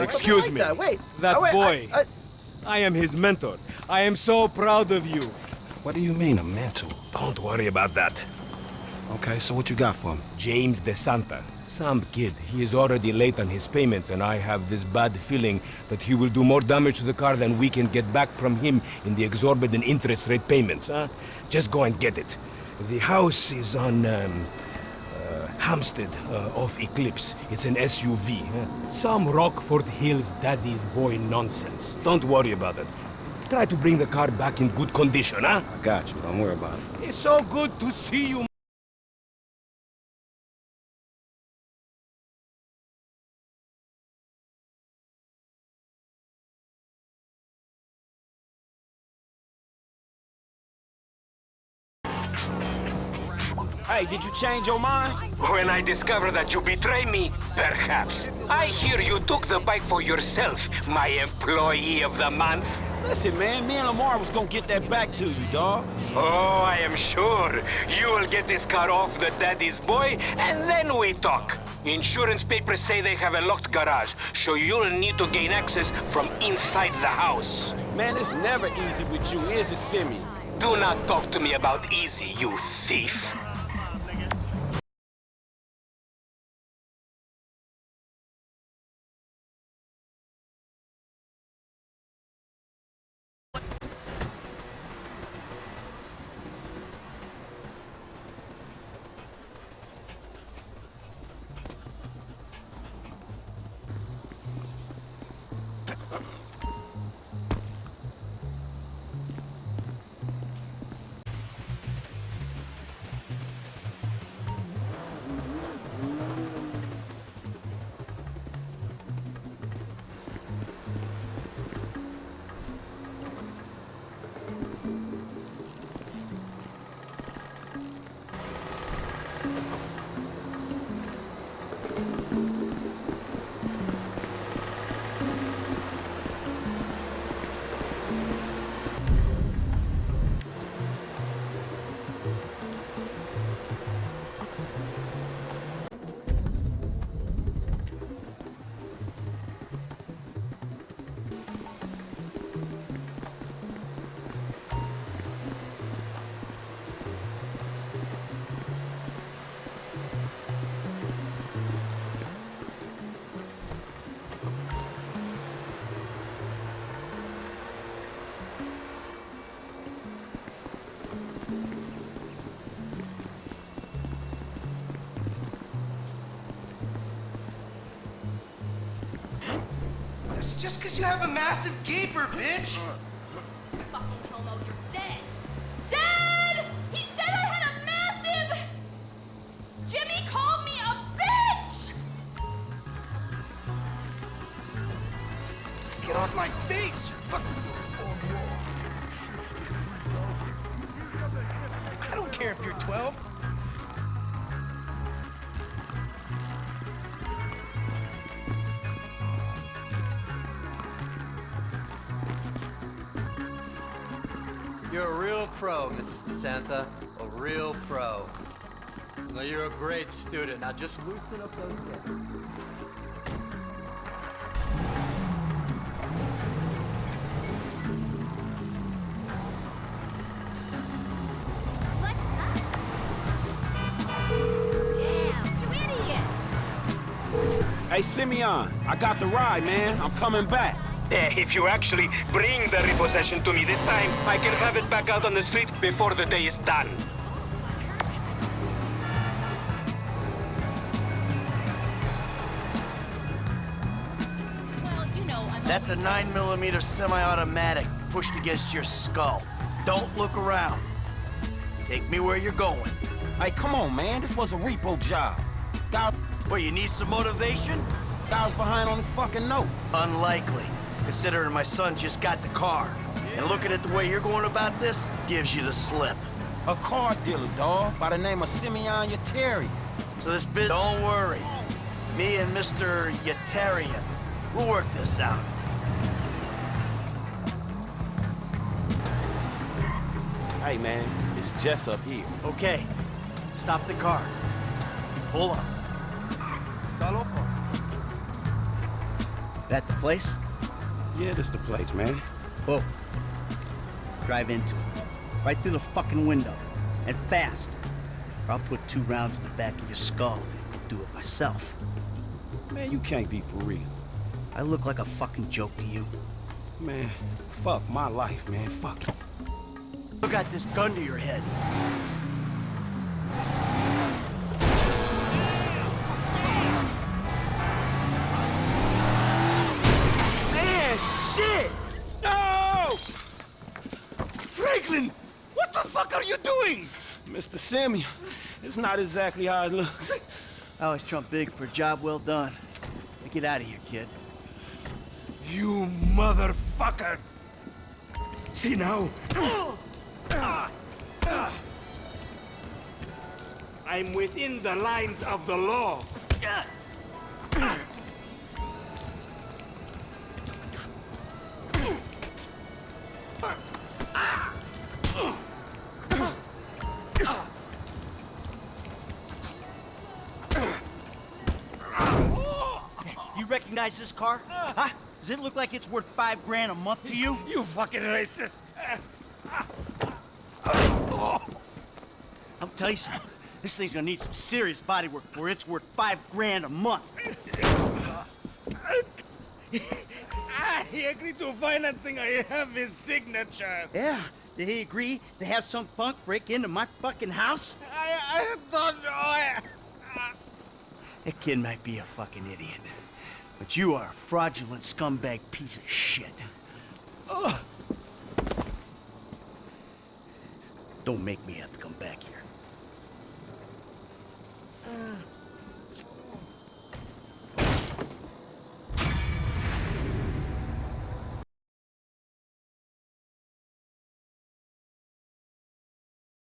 That's Excuse like me. That. Wait. That oh, wait, boy. I, I, I am his mentor. I am so proud of you. What do you mean, a mentor? Don't worry about that. Okay, so what you got for him? James De Santa. Some kid. He is already late on his payments, and I have this bad feeling that he will do more damage to the car than we can get back from him in the exorbitant interest rate payments, huh? Just go and get it. The house is on, um, Hampstead, uh, off Eclipse. It's an SUV. Huh? Some Rockford Hills daddy's boy nonsense. Don't worry about it. Try to bring the car back in good condition, huh? I got you. Don't worry about it. It's so good to see you. Hey, did you change your mind? When I discover that you betray me, perhaps. I hear you took the bike for yourself, my employee of the month. Listen, man, me and Lamar was gonna get that back to you, dawg. Oh, I am sure. You will get this car off the daddy's boy, and then we talk. Insurance papers say they have a locked garage, so you'll need to gain access from inside the house. Man, it's never easy with you, is it, Simeon? Do not talk to me about easy, you thief. Just because you have a massive gaper, bitch. Uh, uh, fucking homo, you're dead. Dad! He said I had a massive... Jimmy called me a bitch! Get off my face! Fuck. I don't care if you're 12. You're a real pro, Mrs. DeSanta. A real pro. No, you're a great student. Now just loosen up those hips. What's up? Damn, you idiot! Hey, Simeon, I got the ride, man. I'm coming back. Eh, If you actually bring the repossession to me this time, I can have it back out on the street before the day is done. Well, you know, I'm That's a 9mm semi-automatic pushed against your skull. Don't look around. Take me where you're going. Hey, come on, man. This was a repo job. Guy, Well, you need some motivation? guy was behind on his fucking note. Unlikely, considering my son just got the car. And looking at the way you're going about this, gives you the slip. A car dealer, dawg, by the name of Simeon Yetarian. So this bit, don't worry. Me and Mr. Yetarian, we'll work this out. Hey, man, it's Jess up here. Okay, stop the car. Pull up. That the place? Yeah, this the place, man. Whoa. Drive into it. Right through the fucking window. And fast. Or I'll put two rounds in the back of your skull and do it myself. Man, you can't be for real. I look like a fucking joke to you. Man, fuck my life, man. Fuck it. You got this gun to your head. Mr. Simeon, it's not exactly how it looks. I always trump big for a job well done. Now get out of here, kid. You motherfucker! See now? I'm within the lines of the law. Recognize this car? Huh? Does it look like it's worth five grand a month to you? You fucking racist! I'll tell you something. This thing's gonna need some serious body work before it's worth five grand a month. Ah, he agreed to financing. I have his signature. Yeah, did he agree to have some punk break into my fucking house? I, I don't know. I, That kid might be a fucking idiot. But you are a fraudulent scumbag piece of shit. Ugh. Don't make me have to come back here.